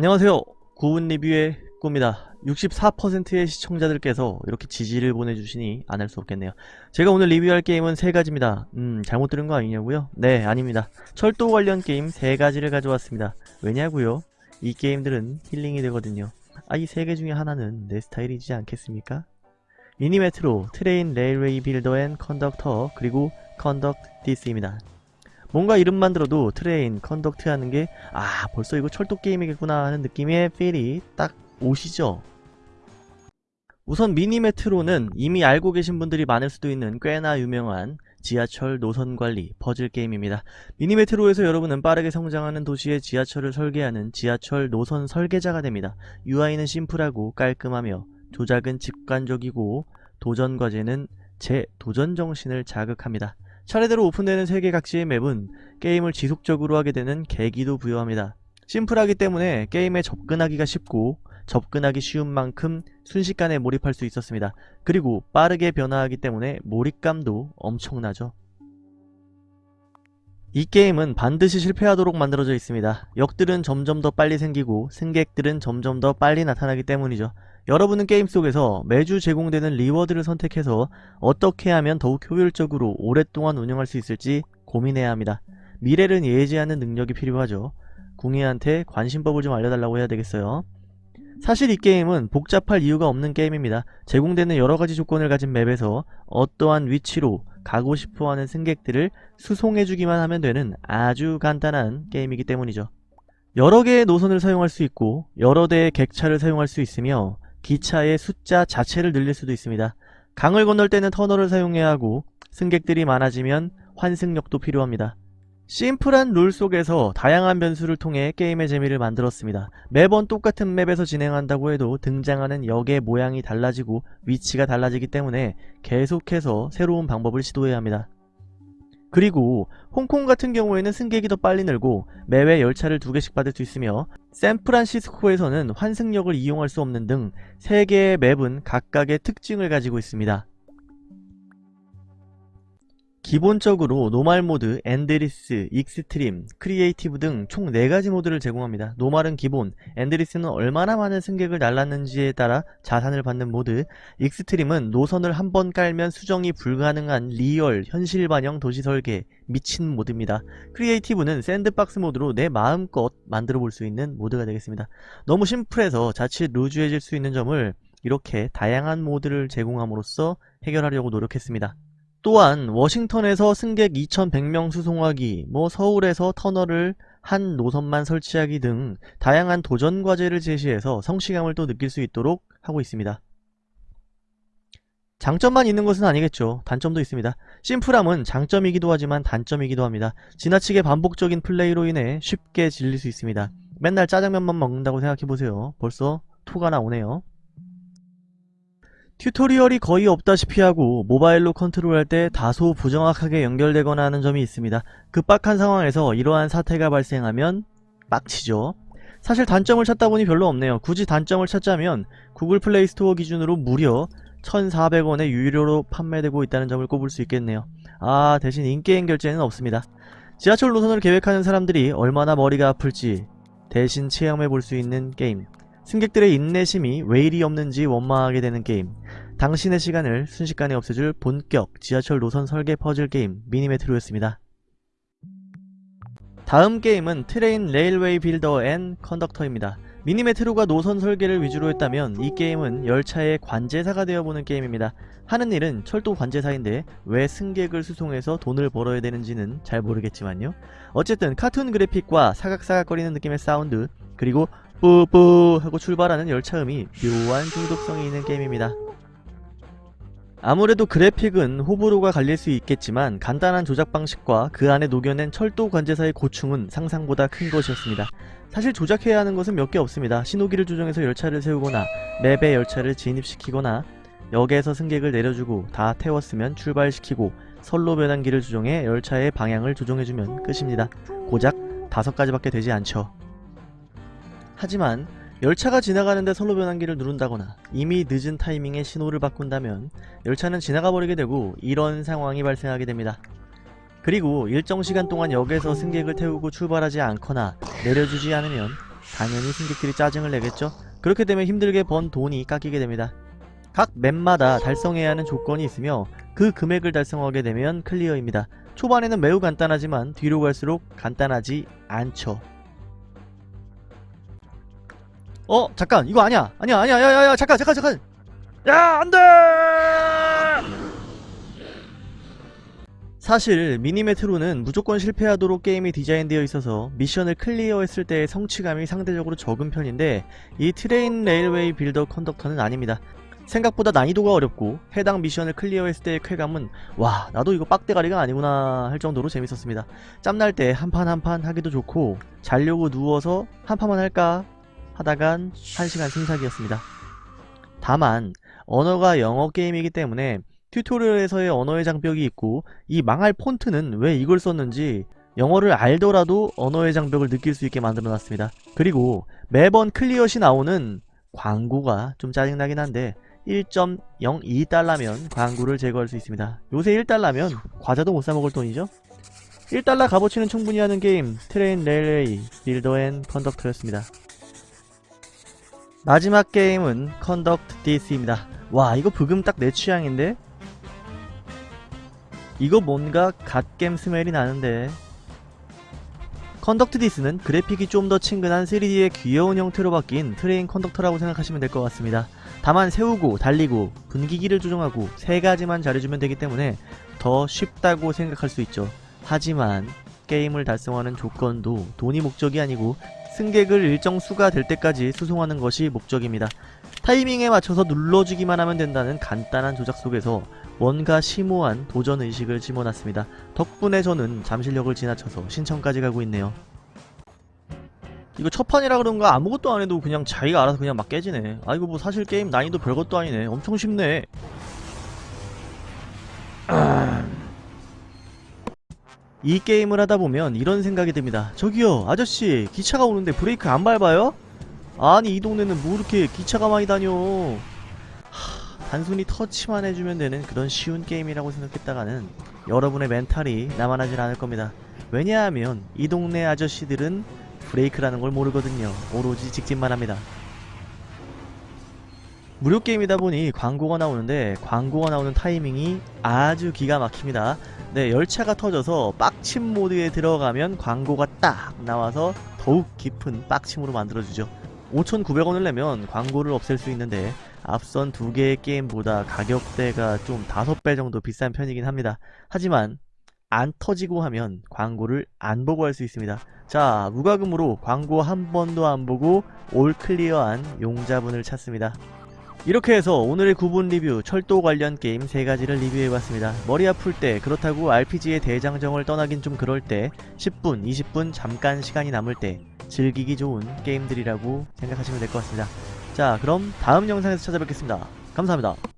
안녕하세요. 구운 리뷰의 꾸입니다. 64%의 시청자들께서 이렇게 지지를 보내주시니 안 할 수 없겠네요. 제가 오늘 리뷰할 게임은 세 가지입니다. 음, 잘못 들은 거 아니냐고요? 네, 아닙니다. 철도 관련 게임 세 가지를 가져왔습니다. 왜냐고요? 이 게임들은 힐링이 되거든요. 아, 이 세 개 중에 하나는 내 스타일이지 않겠습니까? Mini Metro, Train Railway Builder and Conductor, 그리고 Conduct This입니다. 뭔가 이름만 들어도 train, conduct 하는 게 아 벌써 이거 철도 게임이겠구나 하는 느낌의 feel이 딱 오시죠? 우선 Mini Metro는 이미 알고 계신 분들이 많을 수도 있는 꽤나 유명한 지하철 노선 관리 퍼즐 게임입니다. Mini Metro에서 여러분은 빠르게 성장하는 도시의 지하철을 설계하는 지하철 노선 설계자가 됩니다. UI는 심플하고 깔끔하며 조작은 직관적이고 도전 과제는 제 도전 정신을 자극합니다. 차례대로 오픈되는 세계 각지의 맵은 게임을 지속적으로 하게 되는 계기도 부여합니다. 심플하기 때문에 게임에 접근하기가 쉽고 접근하기 쉬운 만큼 순식간에 몰입할 수 있었습니다. 그리고 빠르게 변화하기 때문에 몰입감도 엄청나죠. 이 게임은 반드시 실패하도록 만들어져 있습니다. 역들은 점점 더 빨리 생기고 승객들은 점점 더 빨리 나타나기 때문이죠. 여러분은 게임 속에서 매주 제공되는 reward를 선택해서 어떻게 하면 더욱 효율적으로 오랫동안 운영할 수 있을지 고민해야 합니다. 미래를 예지하는 능력이 필요하죠. 궁예한테 관심법을 좀 알려달라고 해야 되겠어요. 사실 이 게임은 복잡할 이유가 없는 게임입니다. 제공되는 여러가지 조건을 가진 map에서 어떠한 위치로 가고 싶어하는 승객들을 수송해주기만 하면 되는 아주 간단한 게임이기 때문이죠. 여러 개의 노선을 사용할 수 있고 여러 대의 객차를 사용할 수 있으며 기차의 숫자 자체를 늘릴 수도 있습니다. 강을 건널 때는 터널을 사용해야 하고 승객들이 많아지면 환승역도 필요합니다. 심플한 룰 속에서 다양한 변수를 통해 게임의 재미를 만들었습니다. 매번 똑같은 맵에서 진행한다고 해도 등장하는 역의 모양이 달라지고 위치가 달라지기 때문에 계속해서 새로운 방법을 시도해야 합니다. 그리고 홍콩 같은 경우에는 승객이 더 빨리 늘고 매회 열차를 두 개씩 받을 수 있으며 샌프란시스코에서는 환승역을 이용할 수 없는 등 3개의 map은 각각의 특징을 가지고 있습니다. 기본적으로 normal 모드, endless, extreme, creative 등 총 4가지 모드를 제공합니다. normal은 기본, endless는 얼마나 많은 승객을 날랐는지에 따라 자산을 받는 모드, extreme은 노선을 한 번 깔면 수정이 불가능한 real, 현실 반영 도시 설계, 미친 모드입니다. creative는 sandbox 모드로 내 마음껏 만들어 볼 수 있는 모드가 되겠습니다. 너무 심플해서 자칫 loose해질 수 있는 점을 이렇게 다양한 모드를 제공함으로써 해결하려고 노력했습니다. 또한 워싱턴에서 승객 2100명 수송하기, 뭐 서울에서 터널을 한 노선만 설치하기 등 다양한 도전 과제를 제시해서 성취감을 또 느낄 수 있도록 하고 있습니다. 장점만 있는 것은 아니겠죠. 단점도 있습니다. 심플함은 장점이기도 하지만 단점이기도 합니다. 지나치게 반복적인 플레이로 인해 쉽게 질릴 수 있습니다. 맨날 짜장면만 먹는다고 생각해보세요. 벌써 토가 나오네요. tutorial이 거의 없다시피 하고 모바일로 컨트롤할 때 다소 부정확하게 연결되거나 하는 점이 있습니다. 급박한 상황에서 이러한 사태가 발생하면 빡치죠. 사실 단점을 찾다 보니 별로 없네요. 굳이 단점을 찾자면 구글 플레이 스토어 기준으로 무려 1,400원에 유료로 판매되고 있다는 점을 꼽을 수 있겠네요. 아 대신 in-game 결제는 없습니다. 지하철 노선을 계획하는 사람들이 얼마나 머리가 아플지 대신 체험해 볼 수 있는 게임 승객들의 인내심이 왜 이리 없는지 원망하게 되는 게임 당신의 시간을 순식간에 없애줄 본격 지하철 노선 설계 퍼즐 게임 Mini Metro였습니다. 다음 게임은 Train Railway Builder and Conductor입니다. Mini Metro가 노선 설계를 위주로 했다면 이 게임은 열차의 관제사가 되어보는 게임입니다. 하는 일은 철도 관제사인데 왜 승객을 수송해서 돈을 벌어야 되는지는 잘 모르겠지만요. 어쨌든 카툰 그래픽과 사각사각거리는 느낌의 사운드 그리고 뿌뿌 하고 출발하는 열차음이 묘한 중독성이 있는 게임입니다. 아무래도 그래픽은 호불호가 갈릴 수 있겠지만 간단한 조작 방식과 그 안에 녹여낸 철도 관제사의 고충은 상상보다 큰 것이었습니다. 사실 조작해야 하는 것은 몇 개 없습니다. 신호기를 조정해서 열차를 세우거나 맵에 열차를 진입시키거나 역에서 승객을 내려주고 다 태웠으면 출발시키고 선로 변환기를 조정해 열차의 방향을 조정해주면 끝입니다. 고작 다섯 가지밖에 되지 않죠. 하지만 열차가 지나가는데 선로 변환기를 누른다거나 이미 늦은 타이밍에 신호를 바꾼다면 열차는 지나가 버리게 되고 이런 상황이 발생하게 됩니다. 그리고 일정 시간 동안 역에서 승객을 태우고 출발하지 않거나 내려주지 않으면 당연히 승객들이 짜증을 내겠죠. 그렇게 되면 힘들게 번 돈이 깎이게 됩니다. 각 맵마다 달성해야 하는 조건이 있으며 그 금액을 달성하게 되면 클리어입니다. 초반에는 매우 간단하지만 뒤로 갈수록 간단하지 않죠. 어 잠깐 이거 아니야 아니야 아니야 야야야 잠깐 잠깐 잠깐 야 안돼 사실 Mini Metro는 무조건 실패하도록 게임이 디자인되어 있어서 미션을 clear했을 때의 성취감이 상대적으로 적은 편인데 이 Train Railway Builder Conductor는 아닙니다. 생각보다 난이도가 어렵고 해당 미션을 clear했을 때의 쾌감은 와 나도 이거 빡대가리가 아니구나 할 정도로 재밌었습니다. 짬날 때 한 판 한 판 하기도 좋고 자려고 누워서 한 판만 할까 하다간 1시간 순삭이었습니다. 다만 언어가 영어 게임이기 때문에 tutorial에서의 언어의 장벽이 있고 이 망할 폰트는 왜 이걸 썼는지 영어를 알더라도 언어의 장벽을 느낄 수 있게 만들어 놨습니다. 그리고 매번 clear시 나오는 광고가 좀 짜증나긴 한데 1.02달러면 광고를 제거할 수 있습니다. 요새 1달러면 과자도 못 사먹을 돈이죠? 1달러 값어치는 충분히 하는 게임 Train Railway Builder and Conductor였습니다. 마지막 게임은 Conduct This입니다. 와 이거 브금 딱 내 취향인데? 이거 뭔가 갓겜 smell이 나는데 Conduct This는 그래픽이 좀 더 친근한 3D의 귀여운 형태로 바뀐 Train Conductor라고 생각하시면 될 것 같습니다. 다만 세우고 달리고 분기기를 조정하고 세 가지만 잘해주면 되기 때문에 더 쉽다고 생각할 수 있죠. 하지만 게임을 달성하는 조건도 돈이 목적이 아니고 승객을 일정 수가 될 때까지 수송하는 것이 목적입니다. 타이밍에 맞춰서 눌러주기만 하면 된다는 간단한 조작 속에서 뭔가 심오한 도전의식을 집어놨습니다. 덕분에 저는 잠실역을 지나쳐서 신청까지 가고 있네요. 이거 첫 판이라 그런가 아무것도 안 해도 그냥 자기가 알아서 그냥 막 깨지네. 아 이거 뭐 사실 게임 난이도 별것도 아니네. 엄청 쉽네. 이 게임을 하다 보면 이런 생각이 듭니다. 저기요 아저씨 기차가 오는데 브레이크 안 밟아요? 아니 이 동네는 뭐 이렇게 기차가 많이 다녀 하, 단순히 터치만 해주면 되는 그런 쉬운 게임이라고 생각했다가는 여러분의 멘탈이 남아나질 않을 겁니다. 왜냐하면 이 동네 아저씨들은 브레이크라는 걸 모르거든요. 오로지 직진만 합니다. 무료 게임이다 보니 광고가 나오는데 광고가 나오는 타이밍이 아주 기가 막힙니다. 네, 열차가 터져서 빡침 모드에 들어가면 광고가 딱 나와서 더욱 깊은 빡침으로 만들어주죠. 5,900원을 내면 광고를 없앨 수 있는데 앞선 두 개의 게임보다 가격대가 좀 5배 정도 비싼 편이긴 합니다. 하지만 안 터지고 하면 광고를 안 보고 할 수 있습니다. 자, 무과금으로 광고 한 번도 안 보고 all clear한 용자분을 찾습니다. 이렇게 해서 오늘의 구분 리뷰 철도 관련 게임 3가지를 리뷰해봤습니다. 머리 아플 때 그렇다고 RPG의 대장정을 떠나긴 좀 그럴 때 10분, 20분 잠깐 시간이 남을 때 즐기기 좋은 게임들이라고 생각하시면 될 것 같습니다. 자 그럼 다음 영상에서 찾아뵙겠습니다. 감사합니다.